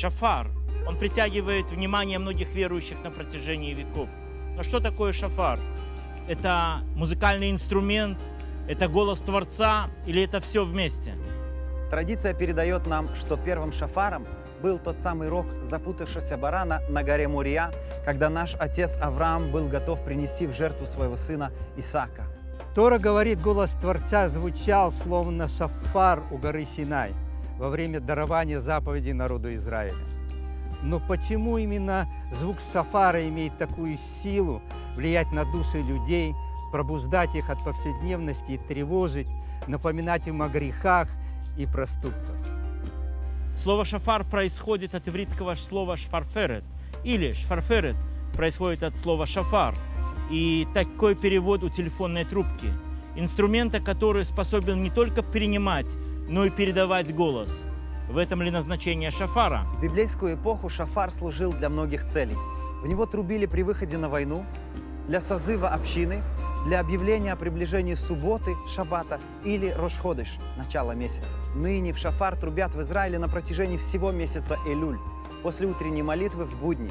Шафар, он притягивает внимание многих верующих на протяжении веков. Но что такое шафар? Это музыкальный инструмент, это голос Творца или это все вместе? Традиция передает нам, что первым шафаром был тот самый рог запутавшегося барана на горе Мурия, когда наш отец Авраам был готов принести в жертву своего сына Исаака. Тора говорит, голос Творца звучал, словно шафар у горы Синай во время дарования заповедей народу Израиля. Но почему именно звук шафара имеет такую силу влиять на души людей, пробуждать их от повседневности и тревожить, напоминать им о грехах и проступках? Слово «шафар» происходит от ивритского слова «шфарферет» или «шфарферет» происходит от слова «шафар». И такой перевод у телефонной трубки. Инструмента, который способен не только принимать, но и передавать голос. В этом ли назначение шафара? В библейскую эпоху шафар служил для многих целей. В него трубили при выходе на войну, для созыва общины, для объявления о приближении субботы, шаббата или Рошходыш, начала месяца. Ныне в шафар трубят в Израиле на протяжении всего месяца Элюль, после утренней молитвы в будни,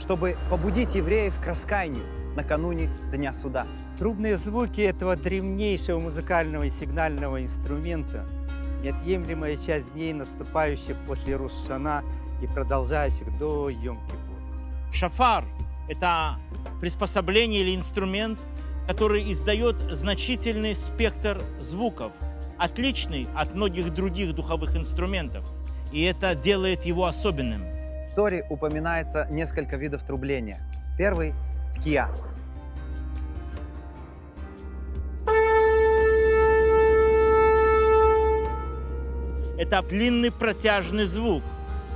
чтобы побудить евреев к раскаянию накануне Дня Суда. Трубные звуки этого древнейшего музыкального и сигнального инструмента – неотъемлемая часть дней, наступающих после Рушана и продолжающих до Йом-Кипур. Шафар – это приспособление или инструмент, который издает значительный спектр звуков, отличный от многих других духовых инструментов. И это делает его особенным. Торе упоминается несколько видов трубления. Первый – ткия. Это длинный протяжный звук,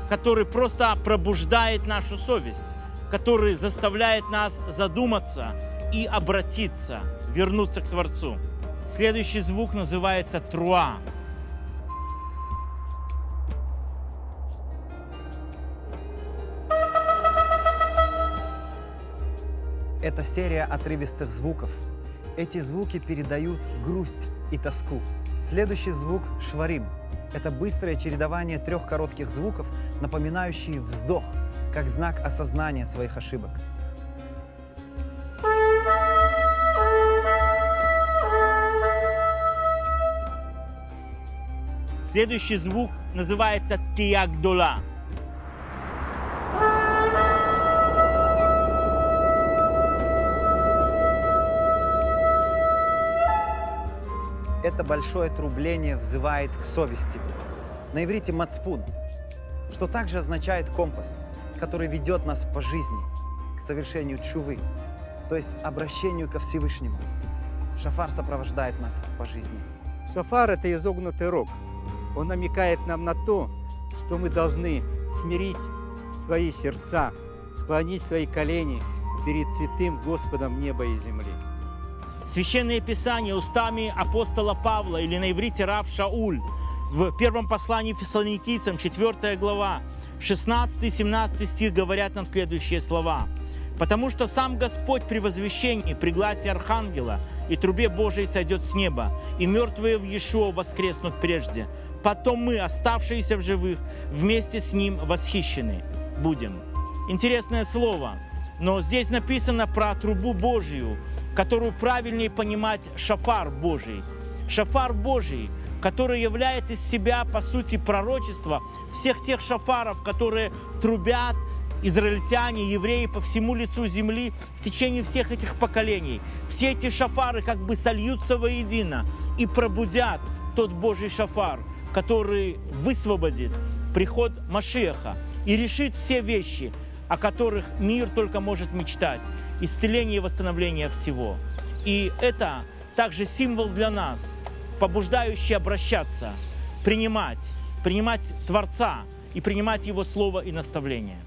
который просто пробуждает нашу совесть, который заставляет нас задуматься и обратиться, вернуться к Творцу. Следующий звук называется труа. Это серия отрывистых звуков. Эти звуки передают грусть и тоску. Следующий звук – шварим. Это быстрое чередование трех коротких звуков, напоминающие вздох, как знак осознания своих ошибок. Следующий звук называется тиагдола. Это большое трубление взывает к совести. На иврите «мацпун», что также означает компас, который ведет нас по жизни к совершению чувы, то есть обращению ко Всевышнему. Шафар сопровождает нас по жизни. Шафар – это изогнутый рог. Он намекает нам на то, что мы должны смирить свои сердца, склонить свои колени перед святым Господом неба и земли. Священное Писание устами апостола Павла или на иврите Рав Шауль в первом послании фессалоникийцам, 4 глава, 16-17 стих говорят нам следующие слова. «Потому что сам Господь при возвещении, при гласе Архангела и трубе Божией сойдет с неба, и мертвые в Иешуа воскреснут прежде. Потом мы, оставшиеся в живых, вместе с Ним восхищены будем». Интересное слово – но здесь написано про трубу Божию, которую правильнее понимать шафар Божий. Шафар Божий, который являет из себя, по сути, пророчество всех тех шафаров, которые трубят израильтяне, евреи по всему лицу земли в течение всех этих поколений. Все эти шафары как бы сольются воедино и пробудят тот Божий шафар, который высвободит приход Машеха и решит все вещи – о которых мир только может мечтать, исцеление и восстановление всего. И это также символ для нас, побуждающий обращаться, принимать, принимать Творца и принимать Его Слово и наставление.